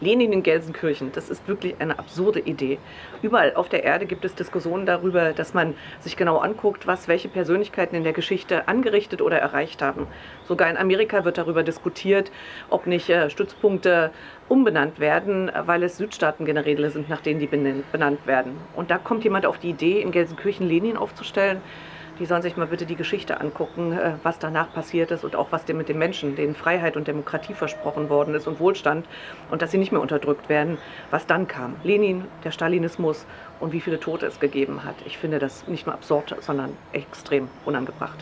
Lenin in Gelsenkirchen, das ist wirklich eine absurde Idee. Überall auf der Erde gibt es Diskussionen darüber, dass man sich genau anguckt, was welche Persönlichkeiten in der Geschichte angerichtet oder erreicht haben. Sogar in Amerika wird darüber diskutiert, ob nicht äh, Stützpunkte umbenannt werden, weil es Südstaatengeneräle sind, nach denen die benannt werden. Und da kommt jemand auf die Idee, in Gelsenkirchen Lenin aufzustellen die sollen sich mal bitte die Geschichte angucken, äh, was danach passiert ist und auch was mit den Menschen, denen Freiheit und Demokratie versprochen worden ist und Wohlstand und dass sie nicht mehr unterdrückt werden, was dann kam. Lenin, der Stalinismus und wie viele Tote es gegeben hat. Ich finde das nicht nur absurd, sondern extrem unangebracht.